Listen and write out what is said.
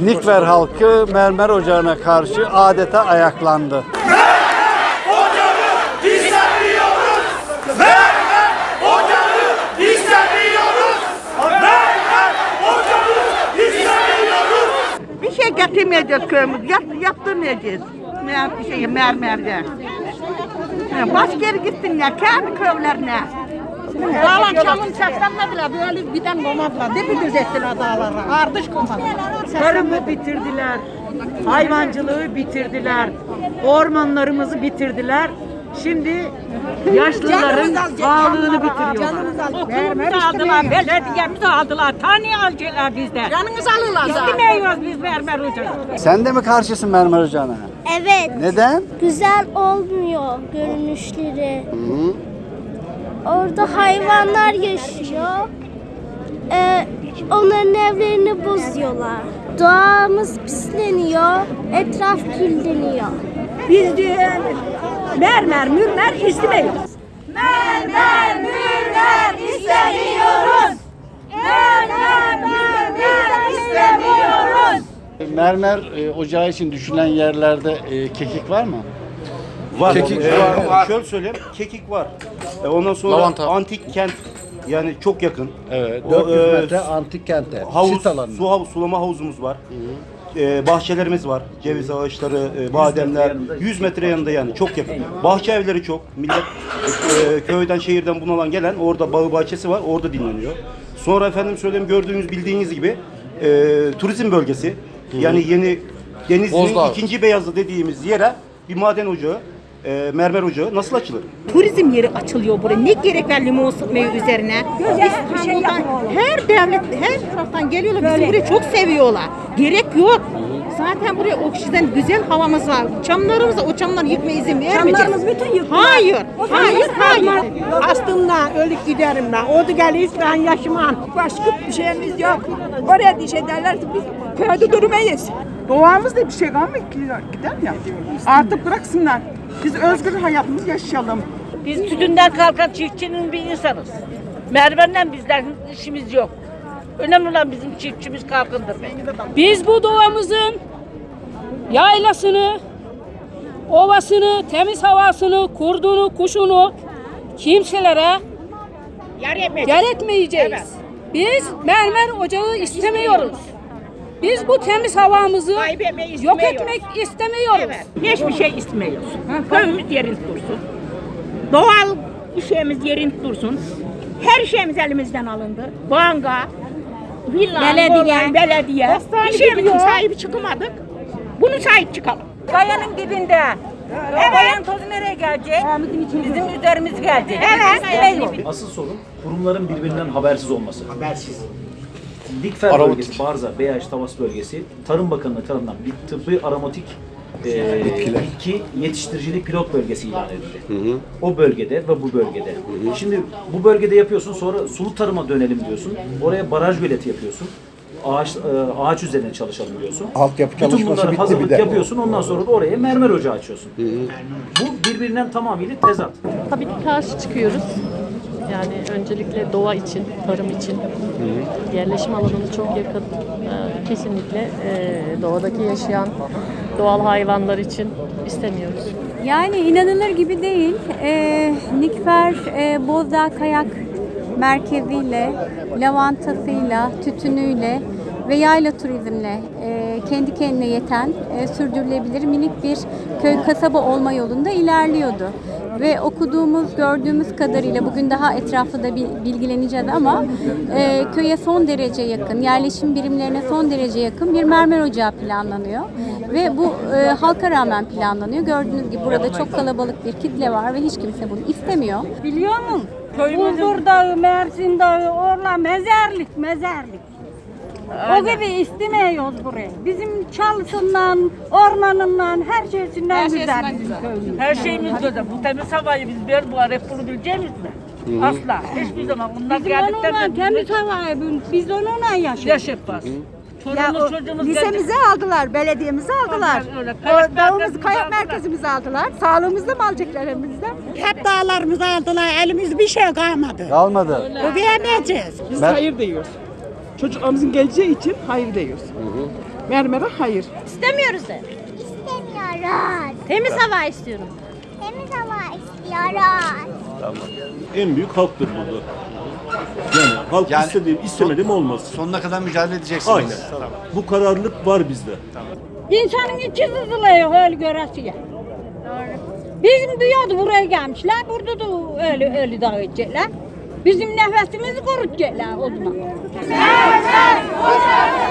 Nikver halkı mermer ocağına karşı adeta ayaklandı. Bir şey getirmeyeceğiz köyümüz. Yap, yaptırmayacağız. Mer, şey mermerde. Başka yere gitsinler kendi köylerine. Dağlar çalın saklanmadılar. Böyle giden komadılar. Depidüz ettiler dağlara. Ardış komadılar. Tarımı bitirdiler. Hayvancılığı bitirdiler. Ormanlarımızı bitirdiler. Şimdi yaşlıların sağlığını bitiriyorlar. Okulumuzu aldılar, belediyemizi aldılar. Tane alacaklar bizden. Canınızı alırlar İstemiyoruz biz mermer ocağı. Sen de mi karşısın mermer ocağına? Evet. Neden? Güzel olmuyor görünüşleri. Orada hayvanlar yaşıyor. Ee, onların evlerini bozuyorlar. Doğamız pisleniyor. Etraf kirleniyor. Biz diyor mermer mürmer istemiyoruz. Mermer, mürmer istemiyoruz. Mermer, mürmer istemiyoruz. Mermer e, ocağı için düşünülen yerlerde e, kekik var mı? Var. Kekik Ee, var. Şöyle söyleyeyim, kekik var. Ee, ondan sonra Lavanta. antik kent yani çok yakın. Evet. O, 400 e, metre antik kente. Havuz, Sit alanı. su havuz, sulama havuzumuz var. Ee, bahçelerimiz var. Ceviz ağaçları, e, bademler. 100 metre yanında yani çok yakın. Bahçe evleri çok. Millet e, köyden, şehirden bunalan gelen orada bağı bahçesi var. Orada dinleniyor. Sonra efendim söyleyeyim gördüğünüz bildiğiniz gibi e, turizm bölgesi. Yani yeni Denizli'nin Bozdağ. ikinci beyazı dediğimiz yere bir maden ocağı, e, mermer ocağı nasıl açılır? Turizm yeri açılıyor buraya. Ne gerek var limon sıkmayı üzerine? Biz şey her devlet, her taraftan geliyorlar. Bizi burayı çok seviyorlar. Gerek yok. Zaten buraya oksijen, güzel havamız var. Çamlarımız o çamları yıkmaya izin vermeyeceğiz. Çamlarımız bütün yıktılar. Hayır, hayır, hayır. Astımdan, ölüp giderimden. Orada gelir ben yaşamam. Başka bir şeyimiz yok. Oraya diş ederlerse biz köyde durmayız. Doğamızda bir şey kalmıyor ki gider ya. Artık bıraksınlar. Biz özgür hayatımızı yaşayalım. Biz tütünden kalkan çiftçinin bir insanız. Mermerle bizden işimiz yok. Önemli olan bizim çiftçimiz kalkındır. Biz bu doğamızın yaylasını, ovasını, temiz havasını, kurdunu, kuşunu kimselere yer etmeyeceğiz. Biz mermer ocağı istemiyoruz. Biz bu temiz havamızı Kaybetmeyi yok istemiyoruz. etmek istemiyoruz. Evet. Hiçbir şey istemiyoruz. Köyümüz yerinde dursun. Doğal şeyimiz yerinde dursun. Her şeyimiz elimizden alındı. Banka, villa, belediye, belediye. Bir şeyimizin sahibi çıkamadık. Bunu sahip çıkalım. Kayanın dibinde. O kayanın tozu nereye gelecek? Bizim üzerimiz gelecek. Evet. Asıl sorun kurumların birbirinden habersiz olması. Habersiz. Dikfer bölgesi, Barza, Beyaş, Tavas bölgesi Tarım Bakanlığı tarafından bir tıbbi aromatik e, bitki yetiştiricilik pilot bölgesi ilan edildi. O bölgede ve bu bölgede. Şimdi bu bölgede yapıyorsun sonra sulu tarıma dönelim diyorsun. Oraya baraj göleti yapıyorsun. Ağaç, e, ağaç üzerine çalışalım diyorsun. Altyapı Bütün çalışması bunları bitti hazırlık bir de. yapıyorsun ondan sonra da oraya mermer ocağı açıyorsun. Bu birbirinden tamamıyla tezat. Tabii ki karşı çıkıyoruz. Yani öncelikle doğa için, tarım için, yerleşim alanımız çok yakın. Ee, Kesinlikle e, doğadaki yaşayan doğal hayvanlar için istemiyoruz. Yani inanılır gibi değil. Ee, Nikfer e, Bozdağ Kayak Merkezi'yle, lavantasıyla, tütünüyle ve yayla turizmle e, kendi kendine yeten, e, sürdürülebilir minik bir köy kasaba olma yolunda ilerliyordu. Ve okuduğumuz, gördüğümüz kadarıyla bugün daha etraflı da bil- bilgileneceğiz ama e, köye son derece yakın, yerleşim birimlerine son derece yakın bir mermer ocağı planlanıyor. Ve bu e, halka rağmen planlanıyor. Gördüğünüz gibi burada çok kalabalık bir kitle var ve hiç kimse bunu istemiyor. Biliyor musun? Bulgur Dağı, Mersin Dağı, orla mezarlık, mezarlık. O gibi istemiyoruz burayı. Bizim çalısından, ormanından, her şeysinden güzel bizim köyümüz. Her şeyimiz güzel. Bu temiz havayı biz bir bu arayıp bunu bileceğiz mi? Asla. Hiçbir zaman. Bunlar Bizim geldikten onunla temiz havayı, biz onunla yaşıyoruz. yaşayacağız. Çoluğumuz çocuğumuz gelecek. aldılar, belediyemizi aldılar. Öyle, kayak merkezimizi kayak aldılar. merkezimizi aldılar. Sağlığımızda mı alacaklar elimizde? Hep dağlarımızı aldılar, elimizde bir şey kalmadı. Kalmadı. Ödeyemeyeceğiz. Biz Ben- hayır diyoruz. Çocuklarımızın geleceği için hayır diyoruz. Mermer'e hayır. İstemiyoruz de. İstemiyoruz. Temiz hava istiyorum. Temiz hava istiyoruz. En büyük halktır burada. Yani halk Yani istediğim, istemediğim olmaz. Sonuna kadar mücadele edeceksiniz. Aynen. Bu kararlılık var bizde. İnsanın içi sızılıyor öyle göresiye. Bizim diyordu buraya gelmişler, burada da öyle öyle daha edecekler. Bizim nəfəsimizi qorut gələ oduna. Səs, səs, o səs.